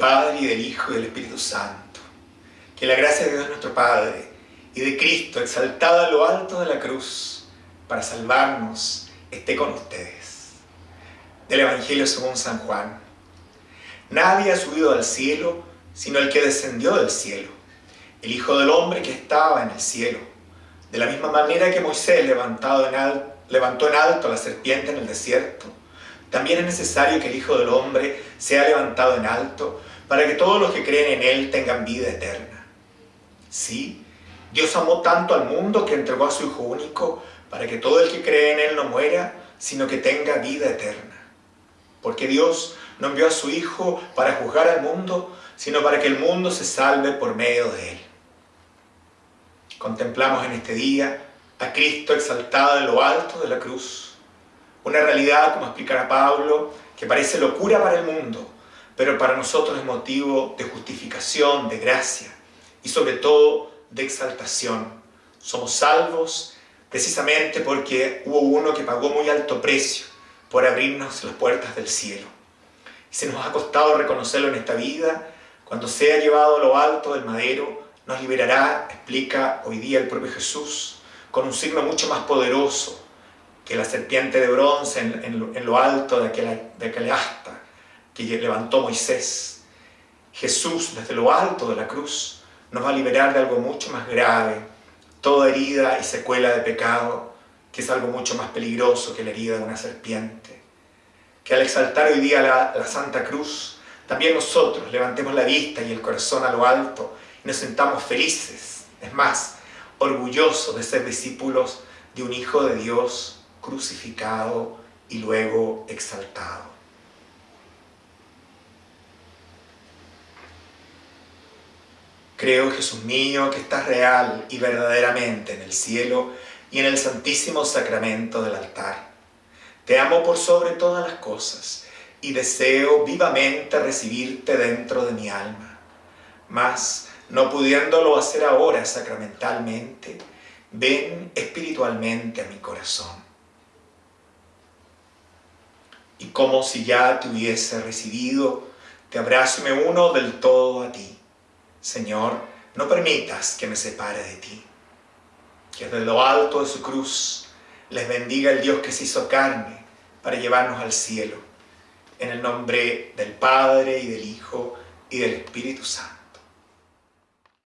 Padre y del Hijo y del Espíritu Santo. Que la gracia de Dios nuestro Padre y de Cristo, exaltada a lo alto de la cruz, para salvarnos, esté con ustedes. Del Evangelio según San Juan. Nadie ha subido al cielo, sino el que descendió del cielo, el Hijo del Hombre que estaba en el cielo. De la misma manera que Moisés levantado en levantó en alto la serpiente en el desierto, también es necesario que el Hijo del Hombre sea levantado en alto, para que todos los que creen en Él tengan vida eterna. Sí, Dios amó tanto al mundo que entregó a su Hijo único, para que todo el que cree en Él no muera, sino que tenga vida eterna. Porque Dios no envió a su Hijo para juzgar al mundo, sino para que el mundo se salve por medio de Él. Contemplamos en este día a Cristo exaltado en lo alto de la cruz, una realidad, como explicará Pablo, que parece locura para el mundo, pero para nosotros es motivo de justificación, de gracia y sobre todo de exaltación. Somos salvos precisamente porque hubo uno que pagó muy alto precio por abrirnos las puertas del cielo. Y se nos ha costado reconocerlo en esta vida, cuando sea llevado a lo alto del madero, nos liberará, explica hoy día el propio Jesús, con un signo mucho más poderoso, que la serpiente de bronce en, lo alto de aquel, de aquel asta que levantó Moisés. Jesús, desde lo alto de la cruz, nos va a liberar de algo mucho más grave, toda herida y secuela de pecado, que es algo mucho más peligroso que la herida de una serpiente. Que al exaltar hoy día la, la Santa Cruz, también nosotros levantemos la vista y el corazón a lo alto y nos sentamos felices, es más, orgullosos de ser discípulos de un Hijo de Dios crucificado y luego exaltado. Creo, Jesús mío, que estás real y verdaderamente en el cielo y en el santísimo sacramento del altar. Te amo por sobre todas las cosas y deseo vivamente recibirte dentro de mi alma. Mas, no pudiéndolo hacer ahora sacramentalmente, ven espiritualmente a mi corazón y como si ya te hubiese recibido, te abrazo y me uno del todo a ti. Señor, no permitas que me separe de ti. Que desde lo alto de su cruz les bendiga el Dios que se hizo carne para llevarnos al cielo. En el nombre del Padre y del Hijo y del Espíritu Santo.